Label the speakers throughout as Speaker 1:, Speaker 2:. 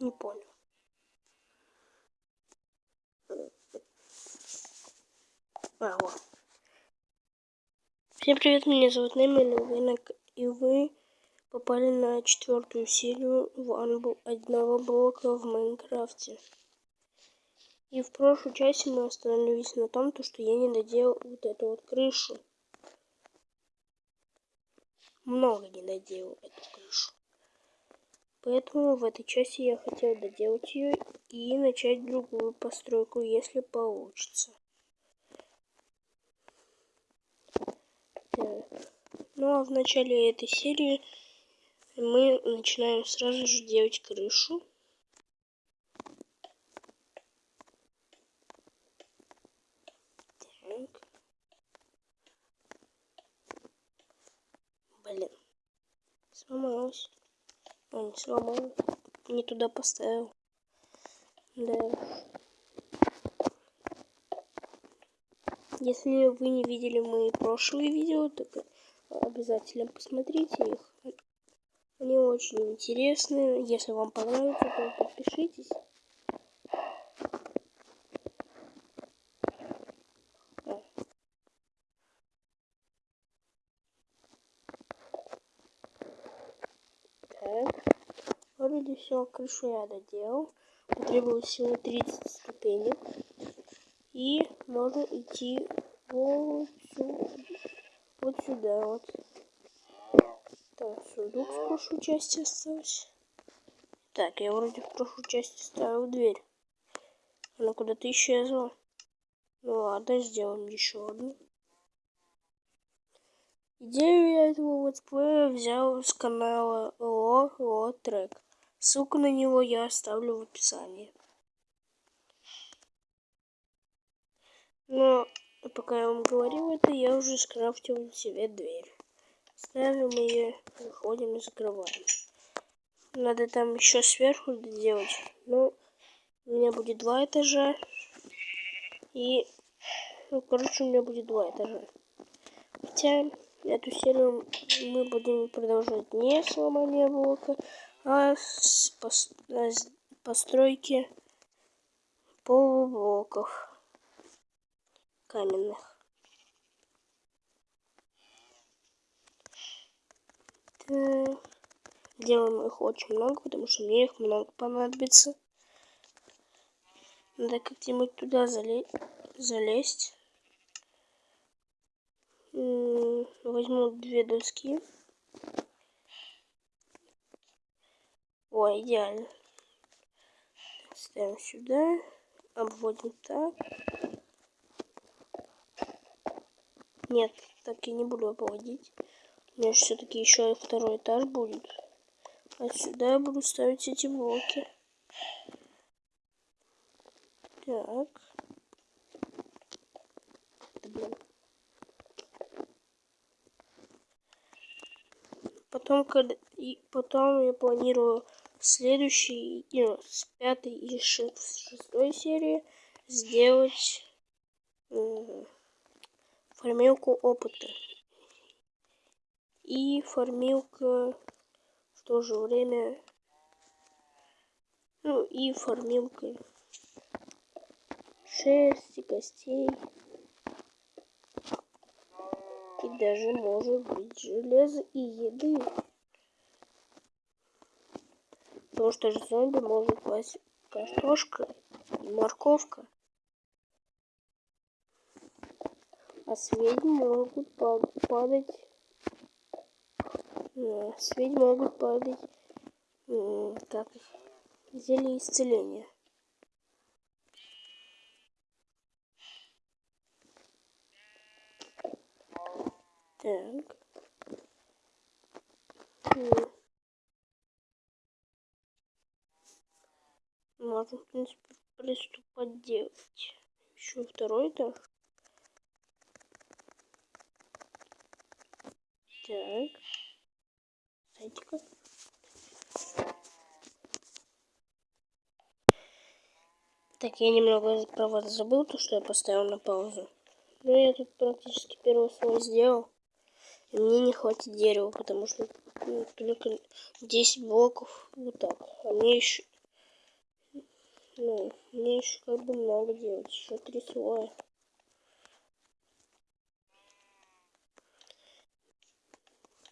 Speaker 1: Не понял. А, вот. Всем привет, меня зовут Неми, и вы попали на четвертую серию в одного блока в Майнкрафте. И в прошлой части мы остановились на том, то, что я не доделал вот эту вот крышу. Много не доделал эту крышу. Поэтому в этой части я хотел доделать ее и начать другую постройку, если получится. Так. Ну а в начале этой серии мы начинаем сразу же делать крышу. Так. Блин. Сломалась. А, не сломал. Не туда поставил. Да. Если вы не видели мои прошлые видео, так обязательно посмотрите их. Они очень интересные. Если вам понравится, то подпишитесь. вроде все, крышу я доделал. Потребовалось всего 30 ступенек. И можно идти вот сюда. Вот сюда вот. Так, сундук в прошлой части остался. Так, я вроде в прошлой части ставил дверь. Она куда-то исчезла. Ну ладно, сделаем еще одну. Идею я этого летсплея взял с канала Ло Ло Трек. Ссылку на него я оставлю в описании. Но пока я вам говорил это, я уже скрафтил себе дверь. Ставим ее, выходим и закрываем. Надо там еще сверху сделать. Ну, у меня будет два этажа. И, ну, короче, у меня будет два этажа. Хотя, эту серию мы будем продолжать не с ломания блока, а постройки полублоков каменных. Делаем их очень много, потому что мне их много понадобится. Надо как-нибудь туда зале залезть. Возьму две доски. О, идеально. Ставим сюда. Обводим так. Нет, так я не буду обводить. У меня все-таки еще второй этаж будет. А сюда я буду ставить эти блоки. Так. Потом, когда и потом я планирую следующий, ну, с пятой и шестой серии сделать э, формилку опыта. И формилка в то же время, ну и формилка шерсти, костей. И даже может быть железо и еды. Потому что же зомби может класть картошка и морковка. А с ведьм могут падать... С могут падать... Их? Зелье исцеления. Так. Можно, в принципе, приступать делать. Еще второй этаж. Так. Садика. Так, я немного про вас забыл, то, что я поставил на паузу. Но я тут практически первый слой сделал. И мне не хватит дерева, потому что ну, только 10 блоков. Вот так. А мне еще Ну, мне еще как бы много делать. Еще три слоя.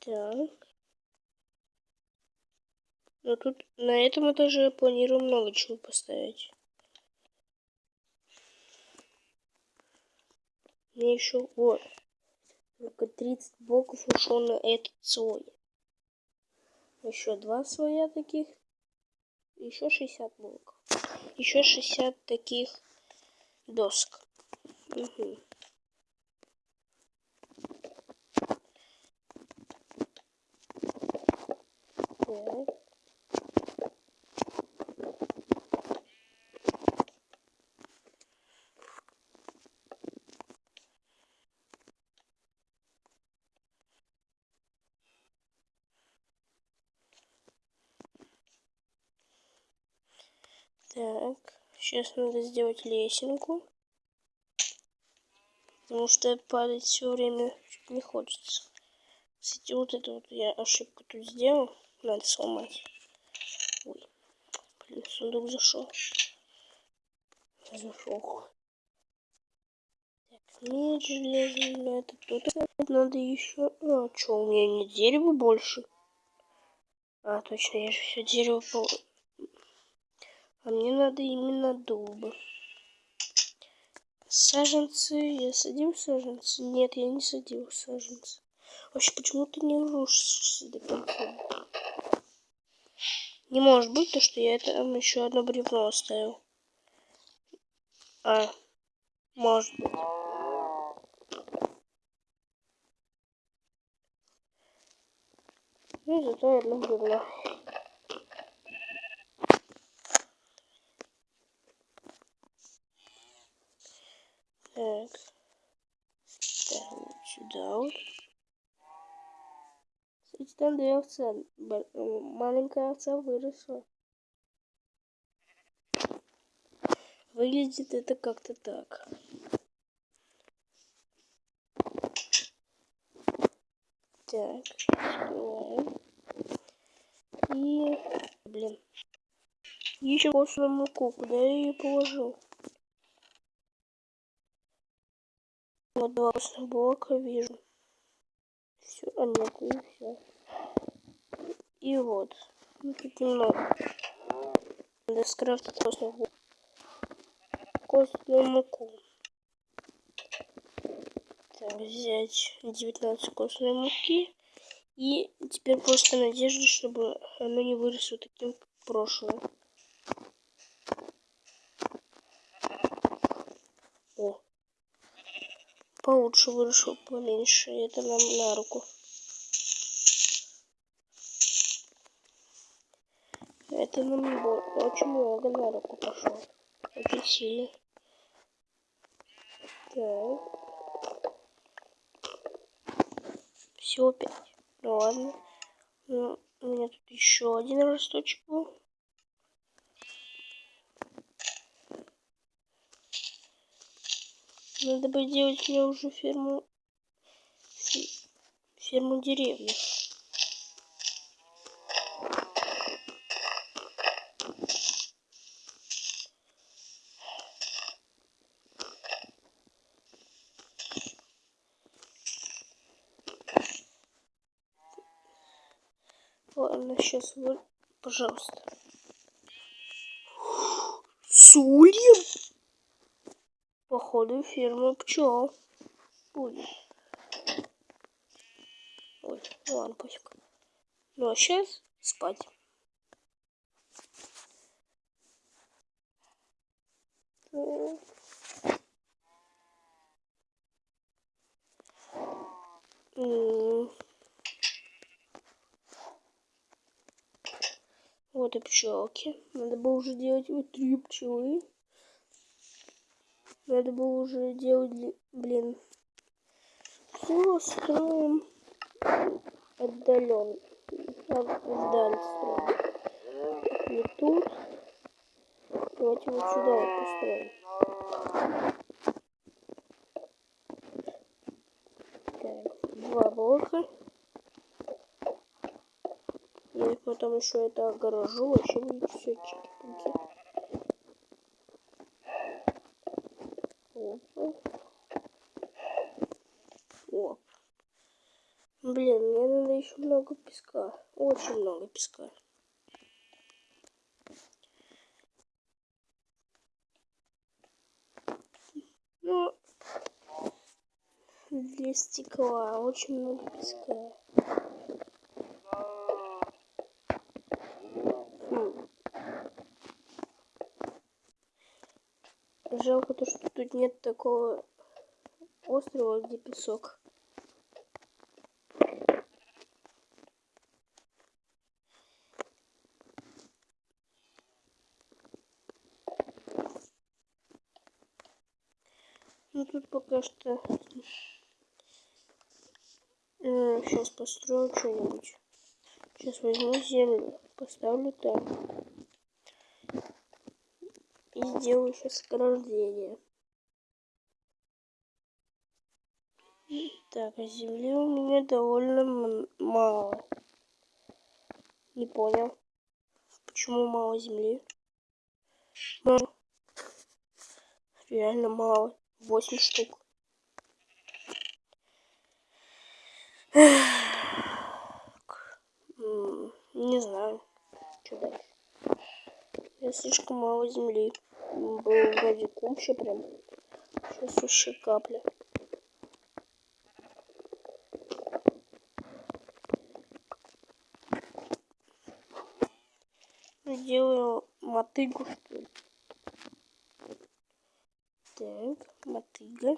Speaker 1: Так. Но тут на этом этаже я планирую много чего поставить. Мне еще вот только 30 блоков ушло на этот слой. Еще два слоя таких. Еще 60 блоков. Еще 60 таких досок. Угу. Так. Так, сейчас надо сделать лесенку. Потому что падать все время не хочется. Кстати, вот это вот я ошибку тут сделал. Надо сломать. Ой, блин, сундук зашел. Зашел. Так, меч железный, это тут надо еще. А, что, у меня не дерево больше? А, точно, я же все дерево. А мне надо именно дуба. Саженцы. Я садил саженцы? Нет, я не садил саженцы. Вообще, почему ты не рушишься до конца? Не может быть то, что я там еще одно бревно оставил. А, может быть. Ну, зато одно бревно. Так. Ставим сюда вот. Кстати, там две овца. Маленькая овца выросла. Выглядит это как-то так. Так, открываем. И, блин, еще костную муку, куда я ее положил? Вот два блока вижу. Все, а нет, и все. И вот. Ну, тут немного. Надо скрафтить костную, костную муку. Так, взять 19 костной муки. И теперь просто надежда, чтобы оно не выросло таким прошлым. Получше вышел, поменьше. Это нам на руку. Это нам очень много на руку пошло. Очень сильно. Так. Всего пять. Ну ладно. Ну, у меня тут еще один росточек был. Надо бы делать мне уже ферму... Ферму деревьев. Ладно, сейчас вы, пожалуйста. Сульев? Походу фирмы пчел будет. Ой, ну ладно, пофиг. Ну а сейчас спать. Вот и пчелки. Надо было уже делать вот три пчелы. Надо было уже делать, блин. Все строим отдаленно. Вдаль строим. Не тут. Давайте вот сюда вот построим. Так, два блока. Я потом еще это огорожу, вообще будет все чики-пуки. Блин, мне надо еще много песка. Очень много песка. Ну, для стекла очень много песка. Хм. Жалко то, что тут нет такого острова, где песок. Тут пока что сейчас э, построю что-нибудь. Сейчас возьму землю, поставлю там. И сделаю сейчас ограждение. Так, а земли у меня довольно мало. Не понял. Почему мало земли? Мало. Реально мало. 8 штук. Не знаю, что дальше. Я слишком мало земли. Был вроде куча прям. Сейчас еще капля. Делаю мотыгу, что ли. Так, мотыга.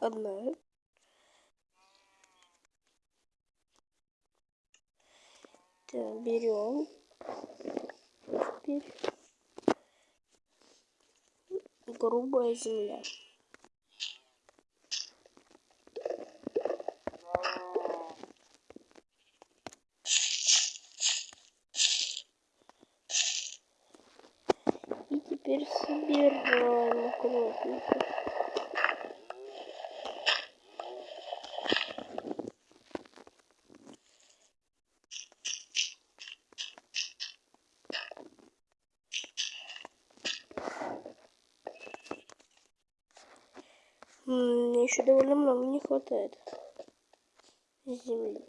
Speaker 1: Одна. Так, берем. Теперь грубая земля. И теперь собираем аккуратненько. Мне еще довольно много не хватает земли.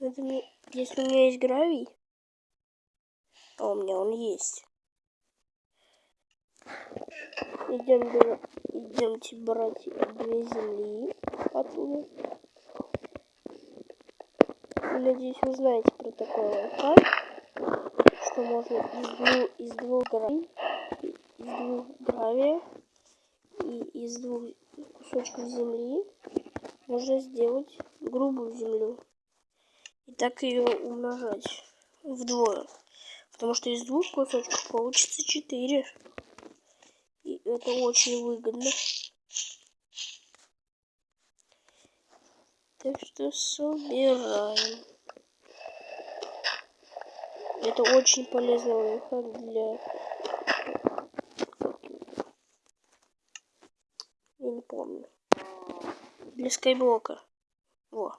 Speaker 1: Это мне, если у меня есть гравий, а у меня он есть. Идем, идемте брать две земли оттуда. Надеюсь, вы знаете про такой лайфхак, что можно из двух, из двух гравий из двух гравия и из двух кусочков земли можно сделать грубую землю. И так ее умножать вдвое. Потому что из двух кусочков получится четыре. И это очень выгодно. Так что собираем. Это очень полезный лайфхак для Я не помню. Для скайблока. Во.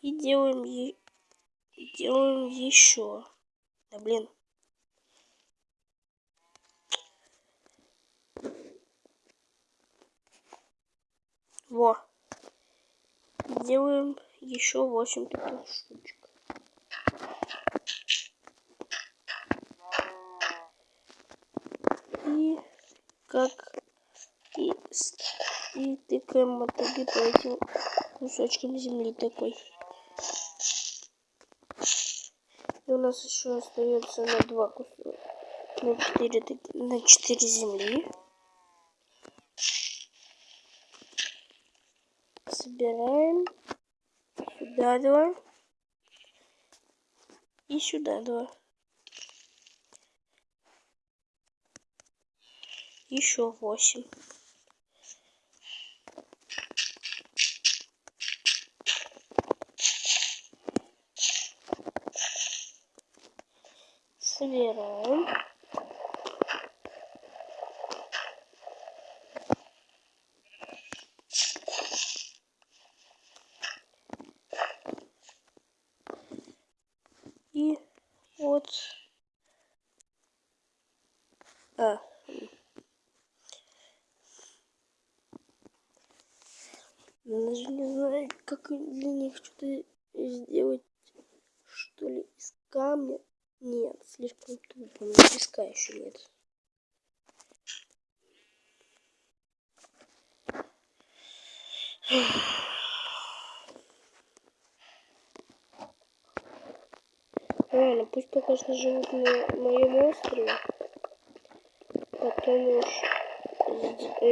Speaker 1: И делаем, е... делаем еще. Да блин. Во. Делаем еще 8 таких штучек. И как и, и тыкаем мотоги по этим кусочкам земли такой. И у нас еще остается на два куска, на четыре, на четыре земли. Собираем сюда два и сюда два. Еще восемь. собираем. И вот. А. как для них что-то сделать, что ли, из камня. Нет, слишком тупо, у меня песка еще нет. Ладно, пусть пока что живут на моем острове. Потом уж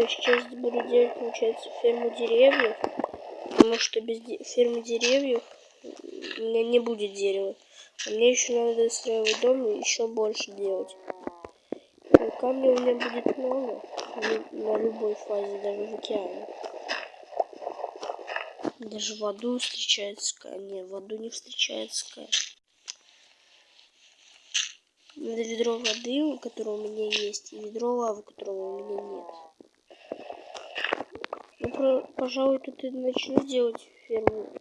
Speaker 1: сейчас буду делать, получается, ферму деревьев. Потому что без фермы деревьев у меня не будет дерева. А мне еще надо достраивать дом и еще больше делать. И камня у меня будет много на любой фазе, даже в океане. Даже в аду встречается Не, в аду не встречается скай. Ведро воды, которое у меня есть, и ведро лавы, которого у меня нет. Ну, про, пожалуй, тут и начну делать ферму,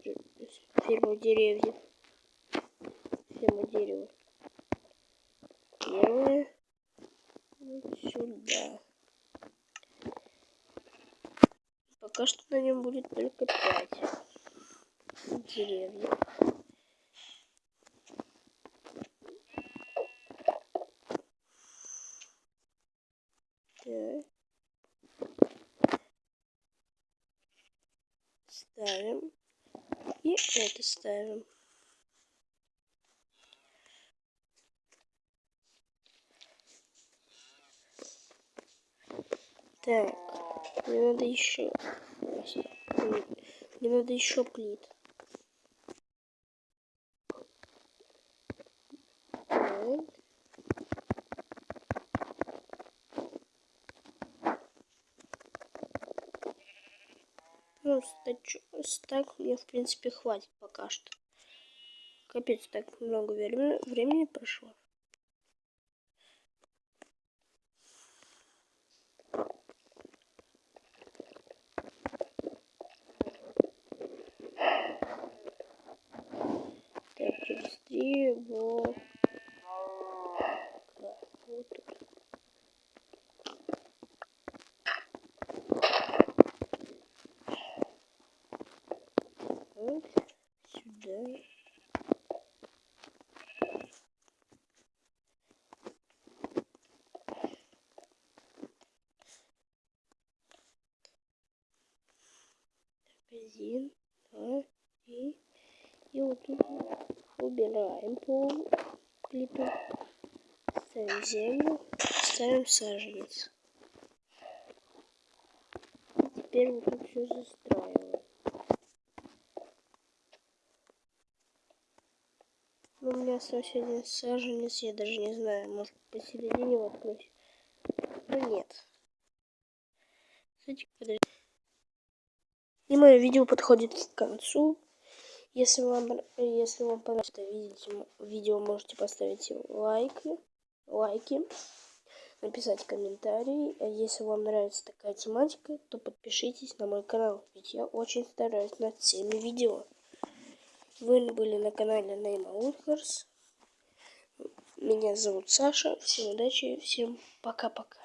Speaker 1: ферму деревьев. Ферму дерева. Первое. Вот сюда. Пока что на нем будет только пять деревьев. Ставим. И это ставим. Так, мне надо еще. Мне надо еще плит. Ну, стак мне, в принципе, хватит пока что. Капец, так много времени, времени прошло. Так, через три вот один, два, три. И вот тут убираем пол плиту. Ставим землю, ставим саженец. И теперь вот тут все застраиваем. Ну, остался один саженец, я даже не знаю, может посередине воткнуть. Но нет. Кстати, подожди. И мое видео подходит к концу. Если вам, если вам понравилось это видео, можете поставить лайки, лайки, написать комментарий. А если вам нравится такая тематика, то подпишитесь на мой канал, ведь я очень стараюсь над всеми видео. Вы были на канале Нейма Woodhorse. Меня зовут Саша. Всем удачи, всем пока-пока.